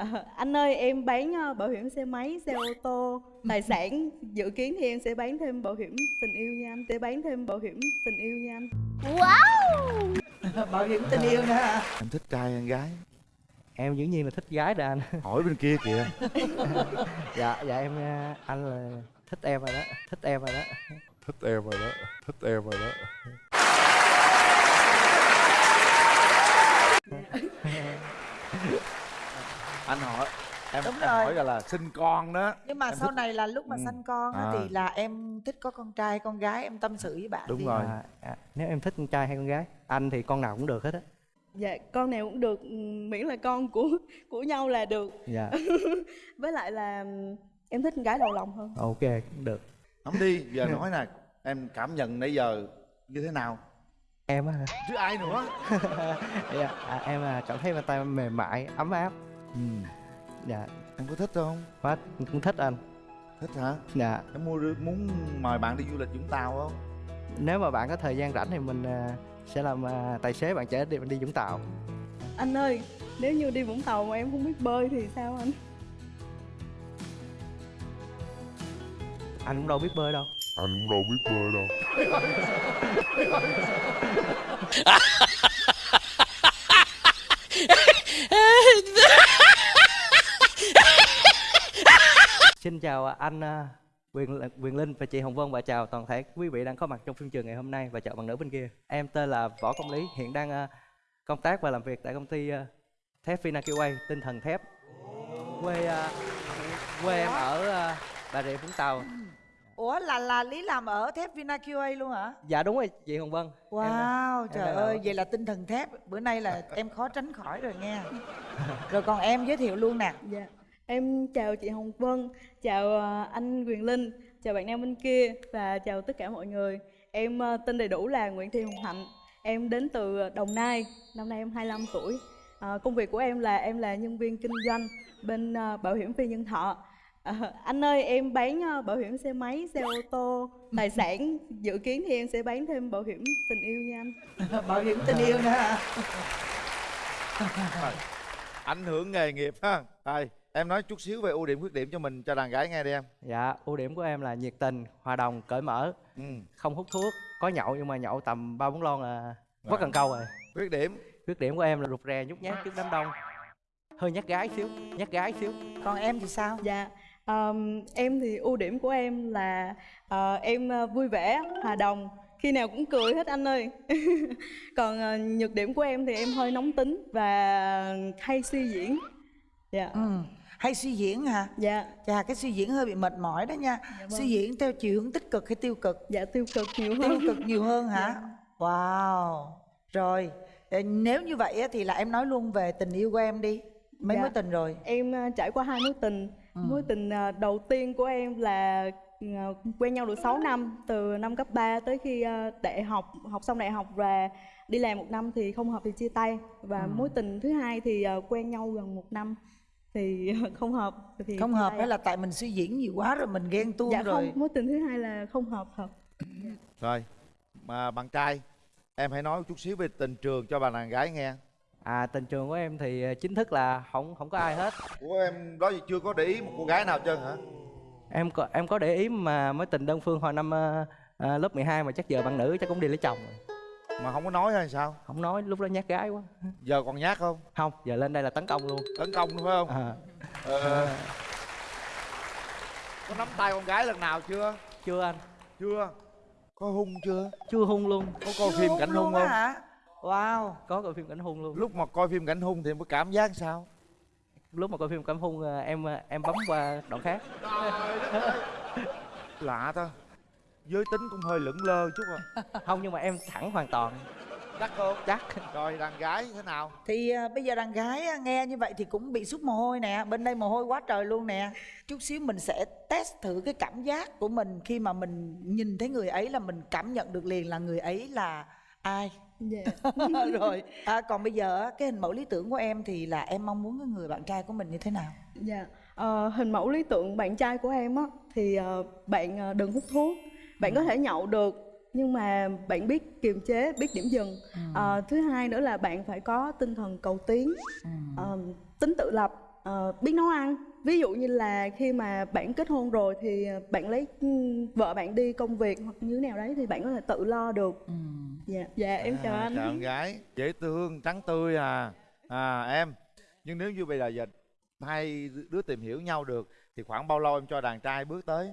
À, anh ơi em bán ờ, bảo hiểm xe máy, xe ô tô, tài sản dự kiến thì em sẽ bán thêm bảo hiểm tình yêu nha anh, sẽ bán thêm bảo hiểm tình yêu nha anh. bảo hiểm tình yêu nữa hả em thích trai hay gái? Em dĩ nhiên là thích gái đó anh. Hỏi bên kia kìa. Dạ dạ em ờ, anh là thích em rồi đó thích em rồi đó. Thích em rồi đó thích em rồi đó anh hỏi em, Đúng em rồi. hỏi là, là sinh con đó nhưng mà Em sau thích- này là lúc mà Ừ. sanh con á À. thì là em thích có con trai con gái em tâm sự với bạn Đúng rồi. à, à, nếu em thích con trai hay con gái anh thì con nào cũng được hết á Dạ con nào cũng được, ừm, miễn là con của của nhau là được. dạ Với lại là ừm, em thích con gái đầu lòng hơn. ok cũng được không đi giờ nói nè em cảm nhận nãy giờ như thế nào em á chứ ai nữa dạ à, em là cảm thấy bàn tay mềm mại ấm áp ừ. dạ. Em có thích không? Quá cũng thích anh. Thích hả? Dạ. Em mua muốn mời bạn đi du lịch Vũng Tàu không? Nếu mà bạn có thời gian rảnh thì mình à, sẽ làm à, tài xế bạn chở đi đi Vũng Tàu. Anh ơi, nếu như đi Vũng Tàu mà em không biết bơi thì sao anh? anh cũng đâu biết bơi đâu. Anh cũng đâu biết bơi đâu Xin chào anh à, Quyền Quyền Linh và chị Hồng Vân và chào toàn thể quý vị đang có mặt trong phim trường ngày hôm nay và chào bạn nữ bên kia. Em tên là Võ Công Lý, hiện đang à, công tác và làm việc tại công ty à, thép Vinakiway, tinh thần thép. Quê quê em ở Bà Rịa Vũng Tàu. ủa là là lý làm ở thép vinaqa luôn hả Dạ đúng rồi chị Hồng Vân. Em wow em trời đang ơi ở- vậy là tinh thần thép bữa nay là em khó tránh khỏi rồi nghe rồi còn em giới thiệu luôn nè Dạ. Em chào chị Hồng Vân, chào ờ, anh Quyền Linh, chào bạn nam bên kia và chào tất cả mọi người. Em ờ, tên đầy đủ là Nguyễn Thị Hồng Hạnh. Em đến từ Đồng Nai, năm nay em 25 tuổi. Ờ, công việc của em là em là nhân viên kinh doanh bên bảo hiểm phi nhân thọ. Ờ, anh ơi em bán bảo hiểm xe máy, xe ô tô, tài sản dự kiến thì em sẽ bán thêm bảo hiểm tình yêu nha anh. bảo hiểm tình yêu nữa hả ảnh hưởng nghề nghiệp ha đây em nói chút xíu về ưu điểm khuyết điểm cho mình cho đàn gái nghe đi em Dạ, ưu điểm của em là nhiệt tình, hòa đồng, cởi mở, ừ. không hút thuốc, có nhậu nhưng mà nhậu tầm ba bốn lon là quá cần câu rồi. khuyết điểm Khuyết điểm của em là rụt rè, nhút nhát trước đám đông. Hơi nhát gái xíu, nhát gái xíu. còn em thì sao Dạ, ờm, em thì ưu điểm của em là ờ, em ờ, vui vẻ, hòa đồng, khi nào cũng cười hết anh ơi. Còn ờ, nhược điểm của em thì em hơi nóng tính và hay suy diễn. Dạ, ừ hay suy diễn hả dạ, chà cái suy diễn hơi bị mệt mỏi đó nha vâng. suy diễn theo chiều hướng tích cực hay tiêu cực dạ tiêu cực nhiều tiêu hơn. cực nhiều hơn hả Dạ. wow rồi Ờ, nếu như vậy á, thì là em nói luôn về tình yêu của em đi mấy Dạ. mối tình rồi Em ờ, trải qua hai mối tình. Ừ. Mối tình ờ, đầu tiên của em là quen nhau được 6 năm, từ năm cấp 3 tới khi đại học, học xong đại học và đi làm một năm thì không hợp thì chia tay. Và Ừ. mối tình thứ hai thì quen nhau gần một năm thì không hợp. Thì không hợp hay là tại mình suy diễn nhiều quá rồi mình ghen tuông dạ rồi. không mối tình thứ hai là không hợp hợp. Rồi mà bạn trai em hãy nói chút xíu về tình trường cho bà đàn gái nghe. À, tình trường của em thì ờ, chính thức là không không có ai hết. của em đó giờ chưa có để ý một cô gái nào trơn hả? Em có em có để ý mà mối tình đơn phương hồi năm ờ, lớp 12 mà chắc giờ bạn nữ chắc cũng đi lấy chồng rồi. Mà không có nói hay sao? Không nói lúc đó nhát gái quá. giờ còn nhát không? Không, giờ lên đây là tấn công luôn. tấn công đúng phải không? À, ờ, có nắm tay con gái lần nào chưa? Chưa anh, chưa. Có hung chưa? Chưa hung luôn. có coi phim cảnh hung không? Hả? Wow Có coi phim cảnh hung luôn. lúc mà coi phim cảnh hung thì em có cảm giác sao? Lúc mà coi phim cảnh hung ờ, em ờ, em bấm qua đoạn khác. lạ ta giới tính cũng hơi lững lơ chút à. Không nhưng mà em thẳng hoàn toàn. chắc không Chắc. rồi đàn gái thế nào? Thì à, bây giờ đàn gái á, nghe như vậy thì cũng bị sút mồ hôi nè bên đây mồ hôi quá trời luôn nè. Chút xíu mình sẽ test thử cái cảm giác của mình khi mà mình nhìn thấy người ấy là mình cảm nhận được liền là người ấy là ai. Dạ. Rồi à, còn bây giờ á, cái hình mẫu lý tưởng của em thì là em mong muốn cái người bạn trai của mình như thế nào? Dạ, Ờ, hình mẫu lý tưởng bạn trai của em á thì ờ, bạn ờ, đừng hút thuốc, bạn có thể nhậu được nhưng mà bạn biết kiềm chế, biết điểm dừng. Ờ, thứ hai nữa là bạn phải có tinh thần cầu tiến, Ừ. ờ, tính tự lập ờ, biết nấu ăn. Ví dụ như là khi mà bạn kết hôn rồi thì bạn lấy ừ, vợ bạn đi công việc hoặc như thế nào đấy thì bạn có thể tự lo được. Dạ dạ em chào À, anh. chào em gái. Dễ thương trắng tươi à. À em. Nhưng nếu như bây giờ giờ hai đứa tìm hiểu nhau được thì khoảng bao lâu em cho đàn trai bước tới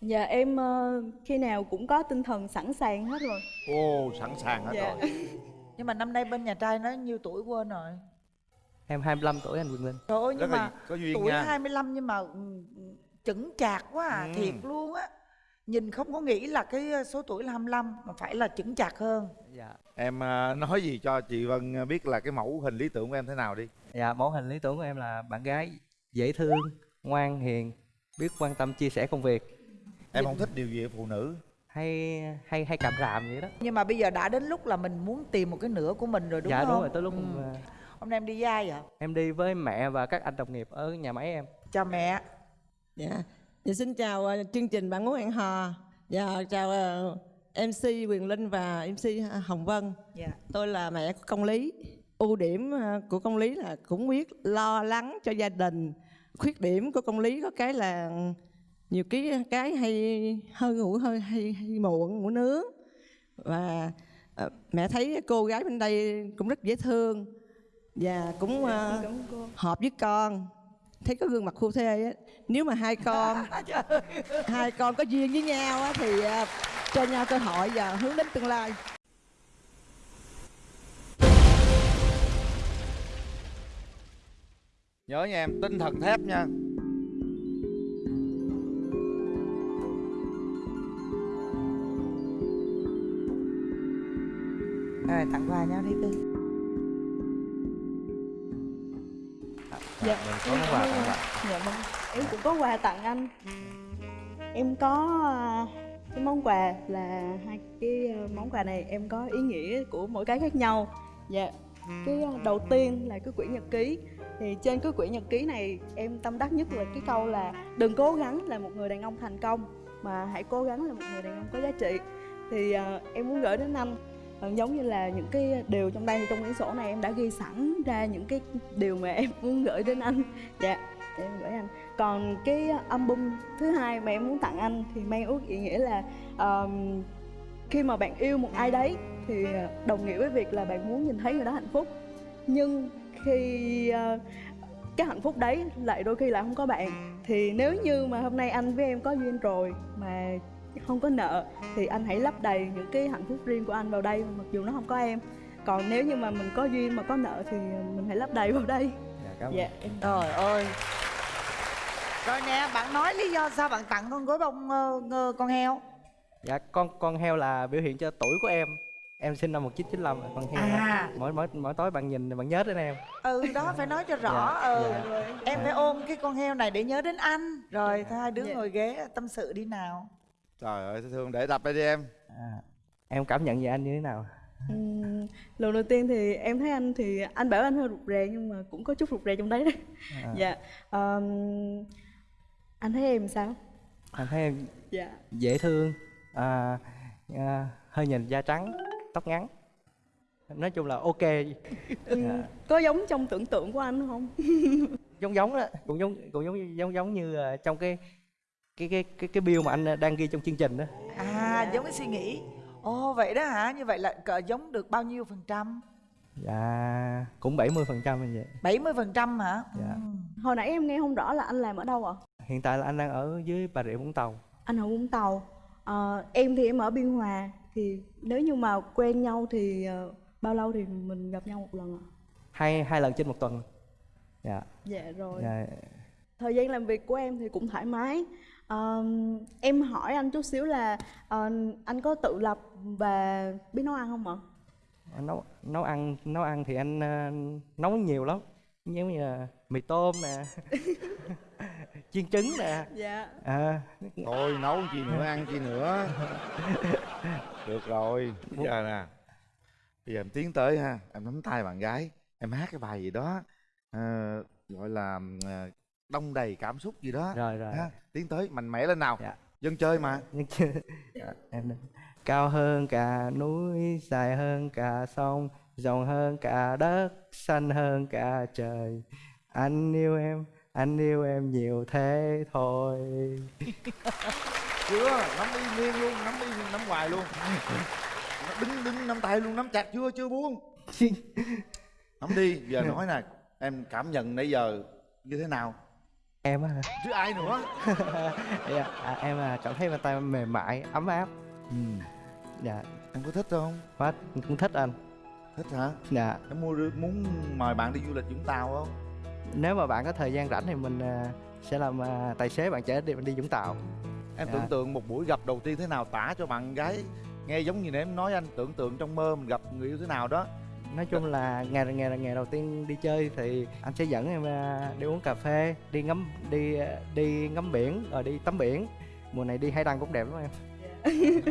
dạ em ờ, khi nào cũng có tinh thần sẵn sàng hết rồi. Ô sẵn sàng hết Dạ. rồi. Nhưng mà năm nay bên nhà trai nó nhiêu tuổi quên rồi? Em 25 tuổi anh Quyền Linh. Trời ơi nhưng mà có duyên tuổi nha. 25 nhưng mà ừ, chững chạc quá à, Ừ. thiệt luôn á. Nhìn không có nghĩ là cái số tuổi là 25 mà phải là chững chạc hơn. Dạ. Em à, nói gì cho chị Vân biết là cái mẫu hình lý tưởng của em thế nào đi? Dạ mẫu hình lý tưởng của em là bạn gái dễ thương ngoan hiền biết quan tâm chia sẻ công việc em không thích điều gì ở phụ nữ hay hay hay càm ràm vậy đó nhưng mà bây giờ đã đến lúc là mình muốn tìm một cái nửa của mình rồi đúng dạ không đúng rồi tới lúc Ừ. ờ, hôm nay em đi với ai vậy em đi với mẹ và các anh đồng nghiệp ở nhà máy em chào mẹ Dạ. Dạ xin chào ờ, chương trình bạn muốn hẹn hò. Dạ chào ờ, MC Quyền Linh và MC Hồng Vân. dạ Tôi là mẹ của công lý. Ưu điểm ờ, của công lý là cũng biết lo lắng cho gia đình. Khuyết điểm của công lý có cái là nhiều cái cái hay hơi ngủ hơi hay, hay muộn ngủ nướng. Và ờ, mẹ thấy cô gái bên đây cũng rất dễ thương và cũng cô. hợp với con. Thấy có gương mặt phu thê á nếu mà hai con hai con có duyên với nhau á thì à, cho nhau cơ hội và hướng đến tương lai. Nhớ nha em tinh thần thép nha rồi tặng quà nhau đi cưng dạ mình có quà tặng bạn. Dạ vâng. Em cũng có quà tặng anh. Em có à, cái món quà là hai cái à, món quà này em có ý nghĩa của mỗi cái khác nhau. Dạ cái à, đầu tiên là cái quyển nhật ký. Thì trên cái quyển nhật ký này em tâm đắc nhất là cái câu là đừng cố gắng là một người đàn ông thành công mà hãy cố gắng là một người đàn ông có giá trị. Thì à, em muốn gửi đến anh Ờ, Ờ, giống như là những cái điều trong đây thì trong quyển sổ này em đã ghi sẵn ra những cái điều mà em muốn gửi đến anh. Dạ em gửi anh. Còn cái album thứ hai mà em muốn tặng anh thì mang ước ý nghĩa là um, khi mà bạn yêu một ai đấy thì ờ, đồng nghĩa với việc là bạn muốn nhìn thấy người đó hạnh phúc. Nhưng khi uh, cái hạnh phúc đấy lại đôi khi lại không có bạn. Thì nếu như mà hôm nay anh với em có duyên rồi mà không có nợ thì anh hãy lấp đầy những cái hạnh phúc riêng của anh vào đây mặc dù nó không có em. Còn nếu như mà mình có duyên mà có nợ thì mình hãy lấp đầy vào đây. Dạ cảm ơn. Dạ em. Trời ơi. Rồi nè bạn nói lý do sao bạn tặng con gối bông ờ, ngơ- con heo? Dạ con con heo là biểu hiện cho tuổi của em. Em sinh năm 1995 là con heo À. mỗi mỗi mỗi tối bạn nhìn bạn nhớ đến em. Ừ đó phải nói cho rõ. Dạ, ừ. dạ. em phải ôm cái con heo này để nhớ đến anh. Rồi thôi hai đứa Dạ. ngồi ghế tâm sự đi nào trời ơi thương để tập đây đi em. À, em cảm nhận về anh như thế nào? Ừm, lần đầu tiên thì em thấy anh thì anh bảo anh hơi rụt rè nhưng mà cũng có chút rụt rè trong đấy đấy À. dạ Ờm, anh thấy em sao? Anh thấy em dạ. dễ thương à, à, hơi nhìn da trắng tóc ngắn. Nói chung là ok. Ừm, Dạ. có giống trong tưởng tượng của anh không? Giống giống đó cũng giống cũng giống giống giống như trong cái cái cái cái cái bill mà anh ờ, đang ghi trong chương trình đó. À giống cái suy nghĩ. Ồ vậy đó hả? Như vậy là cỡ giống được bao nhiêu phần trăm? Dạ cũng 70% phần trăm như vậy 70 phần trăm hả? Dạ. Ừ. hồi nãy em nghe không rõ là anh làm ở đâu ạ? Hiện tại là anh đang ở dưới bà rịa vũng tàu. Anh ở vũng tàu. Ờ, em thì em ở biên hòa. Thì nếu như mà quen nhau thì ờ, bao lâu thì mình gặp nhau một lần ạ? Hai hai lần trên một tuần. Dạ. Dạ rồi. Dạ. Thời gian làm việc của em thì cũng thoải mái Ờm, em hỏi anh chút xíu là ờ, anh có tự lập và biết nấu ăn không ạ? Nấu nấu ăn nấu ăn thì anh ờ, nấu nhiều lắm. Giống như là mì tôm nè chiên trứng nè. Dạ. À, thôi nấu chi nữa ăn chi nữa. Được rồi bây giờ nè. Bây giờ em tiến tới ha em nắm tay bạn gái em hát cái bài gì đó ờ, gọi là ờ, đông đầy cảm xúc gì đó. Rồi rồi. Ha tiến tới mạnh mẽ lên nào. Dạ. dân chơi mà. Dạ, em cao hơn cả núi dài hơn cả sông rộng hơn cả đất xanh hơn cả trời. Anh yêu em anh yêu em nhiều thế thôi. Chưa nắm y nguyên luôn nắm y nắm hoài luôn. Đứng đứng nắm tay luôn nắm chặt chưa chưa buông. Nắm đi giờ nói nè em cảm nhận nãy giờ như thế nào em á hả? chứ ai nữa? Dạ, à, em à, cảm thấy bàn tay mềm mại ấm áp. Ừ. dạ. Em có thích không? Quá cũng thích anh. Thích hả? Dạ. Em mua muốn mời bạn đi du lịch vũng tàu không? Nếu mà bạn có thời gian rảnh thì mình à, sẽ làm à, tài xế bạn chở đi đi vũng tàu. Em Dạ. tưởng tượng một buổi gặp đầu tiên thế nào tả cho bạn gái nghe giống như nãy em nói anh tưởng tượng trong mơ mình gặp người yêu thế nào đó nói chung là ngày ngày ngày đầu tiên đi chơi thì anh sẽ dẫn em à, đi uống cà phê đi ngắm đi à, đi ngắm biển rồi đi tắm biển. Mùa này đi hải đăng cũng đẹp lắm em.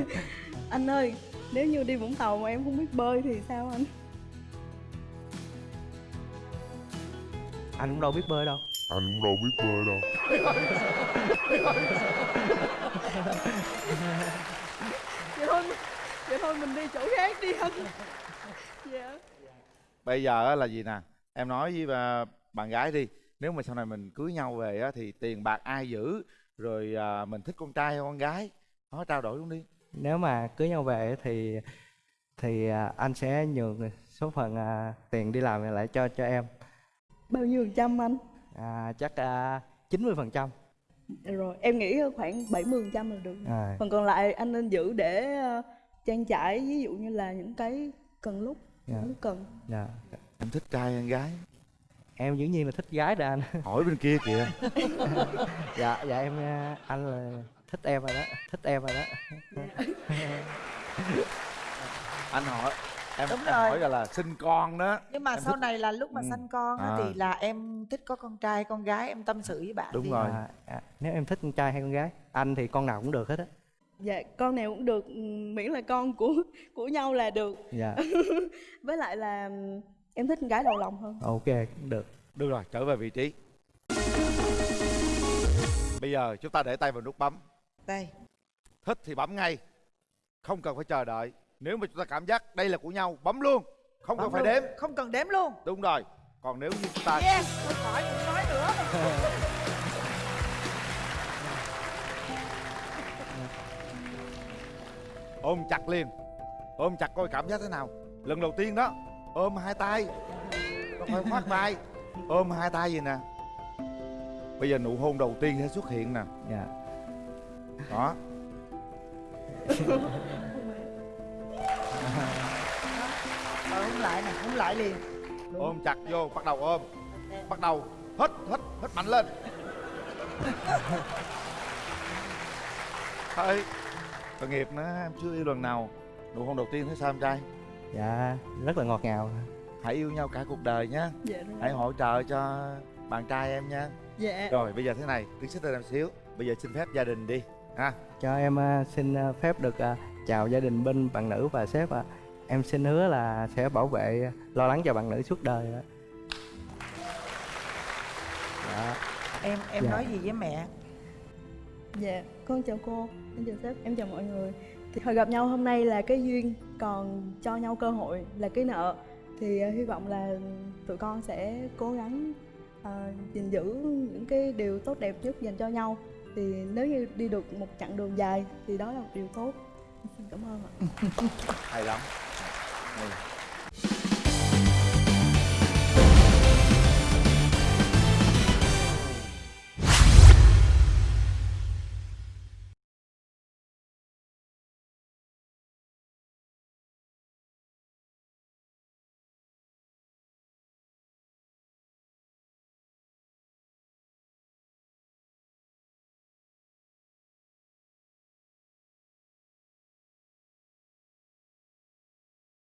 Anh ơi nếu như đi vũng tàu mà em không biết bơi thì sao anh? Anh cũng đâu biết bơi đâu. Anh cũng đâu biết bơi đâu. Vậy thôi vậy thôi mình đi chỗ khác đi anh. Dạ bây giờ á là gì nè? Em nói với bà, bạn gái đi nếu mà sau này mình cưới nhau về á thì tiền bạc ai giữ? Rồi à, mình thích con trai hay con gái? Nói trao đổi luôn đi. Nếu mà cưới nhau về thì thì à, anh sẽ nhường số phần à, tiền đi làm lại cho cho em. Bao nhiêu phần trăm anh? À, chắc chín mươi phần trăm. Rồi em nghĩ khoảng 70 phần trăm là được. À, phần còn lại anh nên giữ để ờ, trang trải ví dụ như là những cái cần lúc dạ, lúc cần dạ. em thích trai hay con gái em dĩ nhiên là thích gái rồi anh hỏi bên kia kìa dạ dạ em à, anh là thích em rồi đó thích em rồi đó anh hỏi em, Đúng em rồi. hỏi là, là sinh con đó nhưng mà Em sau thích- này là lúc mà Ừ. sanh con á À. thì là em thích có con trai con gái em tâm sự với bạn Đúng đi. rồi. à, à, nếu em thích con trai hay con gái anh thì con nào cũng được hết á dạ con nào cũng được ừm, miễn là con của của nhau là được. Dạ. Với lại là ừm, em thích con gái đầu lòng hơn. Ok cũng được. Được rồi trở về vị trí. Bây giờ chúng ta để tay vào nút bấm. Đây thích thì bấm ngay. Không cần phải chờ đợi. Nếu mà chúng ta cảm giác đây là của nhau bấm luôn. Không cần Bấm phải luôn. đếm. Không cần đếm luôn. Đúng rồi. Còn nếu như chúng ta yes thôi khỏi đừng nói nữa ôm chặt liền. Ôm chặt coi cảm giác thế nào. Lần đầu tiên đó ôm hai tay. Không phải khoát vai. Ôm hai tay gì nè. Bây giờ nụ hôn đầu tiên sẽ xuất hiện nè. Dạ. Đó. Ờ không lại nè không lại liền. Ôm chặt vô bắt đầu ôm. Bắt đầu hít hít hít mạnh lên. Thôi tội nghiệp nữa em chưa yêu lần nào. Nụ hôn đầu tiên thấy sao em trai? Dạ rất là ngọt ngào. Hãy yêu nhau cả cuộc đời nhé dạ hãy hỗ trợ cho bạn trai em nha. Dạ. Rồi bây giờ thế này tiến xích lên em xíu. Bây giờ xin phép gia đình đi ha. Cho em à, xin à, phép được à, chào gia đình bên bạn nữ và sếp ạ. Em xin hứa là sẽ bảo vệ lo lắng cho bạn nữ suốt đời ạ. Dạ. Em em Dạ. nói gì với mẹ Dạ, con chào cô, em chào sếp, em chào mọi người. Thì Hồi gặp nhau hôm nay là cái duyên, còn cho nhau cơ hội là cái nợ. Thì uh, hy vọng là tụi con sẽ cố gắng ờ, gìn giữ những cái điều tốt đẹp nhất dành cho nhau. Thì nếu như đi được một chặng đường dài thì đó là một điều tốt. Xin cảm ơn ạ. Hay lắm.